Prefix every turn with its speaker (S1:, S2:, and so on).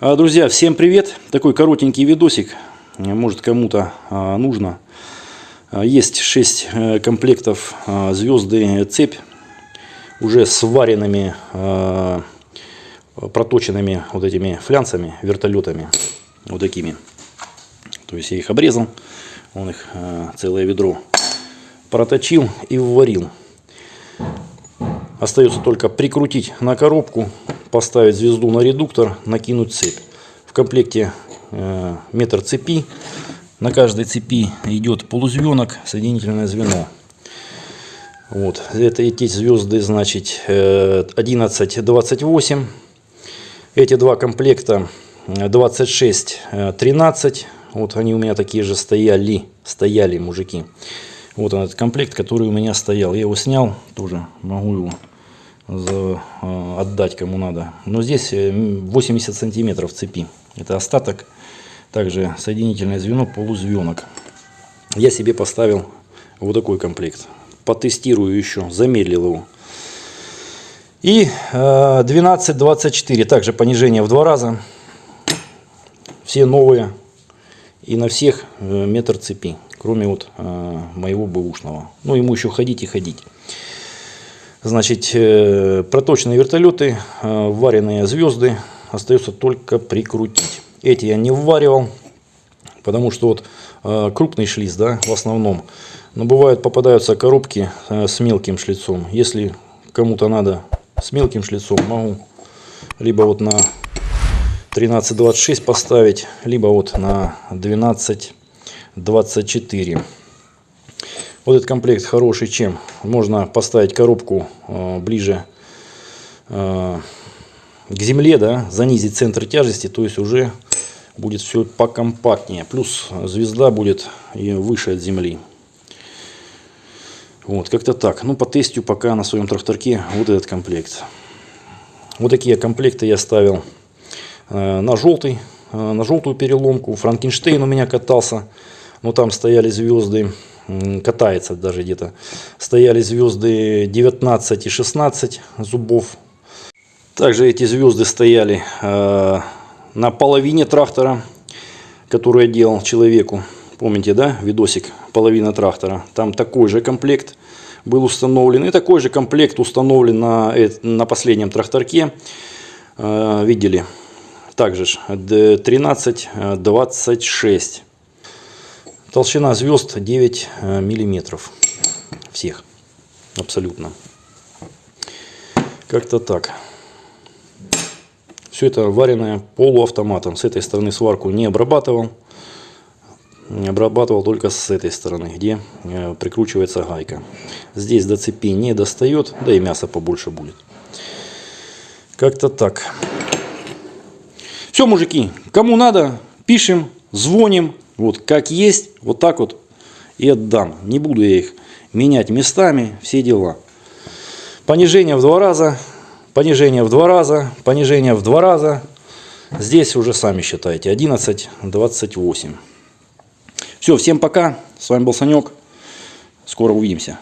S1: А, Друзья, всем привет! Такой коротенький видосик, может кому-то а, нужно. А, Есть 6 комплектов а, звезды цепь, уже сваренными, проточенными вот этими флянцами, вертолетами, вот такими. То есть я их обрезал, он их целое ведро проточил и вварил. Остается только прикрутить на коробку, поставить звезду на редуктор, накинуть цепь. В комплекте э, метр цепи. На каждой цепи идет полузвенок, соединительное звено. Вот. Это эти звезды, значит, 11-28. Эти два комплекта 26-13. Вот они у меня такие же стояли, стояли мужики. Вот этот комплект, который у меня стоял. Я его снял, тоже могу его э, отдать кому надо. Но здесь 80 сантиметров цепи. Это остаток. Также соединительное звено, полузвенок. Я себе поставил вот такой комплект. Потестирую еще, замедлил его. И э, 12-24, также понижение в два раза. Все новые. И на всех э, метр цепи кроме вот э, моего бэушного. Ну, ему еще ходить и ходить. Значит, э, проточные вертолеты, э, вареные звезды, остается только прикрутить. Эти я не вваривал, потому что вот э, крупный шлиц, да, в основном. Но бывают попадаются коробки с мелким шлицом. Если кому-то надо с мелким шлицом, могу либо вот на 13.26 поставить, либо вот на 12 24. Вот этот комплект хороший чем? Можно поставить коробку э, ближе э, к земле, да, занизить центр тяжести, то есть уже будет все покомпактнее. Плюс звезда будет и выше от земли. Вот, как-то так. Ну, по тестю пока на своем тракторке вот этот комплект. Вот такие комплекты я ставил э, на желтый, на желтую переломку. Франкенштейн у меня катался но там стояли звезды, катается даже где-то, стояли звезды 19 и 16 зубов. Также эти звезды стояли э, на половине трактора, который я делал человеку. Помните, да, видосик «Половина трактора». Там такой же комплект был установлен. И такой же комплект установлен на, на последнем тракторке. Э, видели? Также 13-26. Толщина звезд 9 э, миллиметров. Всех. Абсолютно. Как-то так. Все это вареное полуавтоматом. С этой стороны сварку не обрабатывал. Обрабатывал только с этой стороны, где э, прикручивается гайка. Здесь до цепи не достает, да и мясо побольше будет. Как-то так. Все, мужики, кому надо, пишем, звоним. Вот как есть, вот так вот и отдам. Не буду я их менять местами, все дела. Понижение в два раза, понижение в два раза, понижение в два раза. Здесь уже сами считайте, 11, 28. Все, всем пока. С вами был Санек. Скоро увидимся.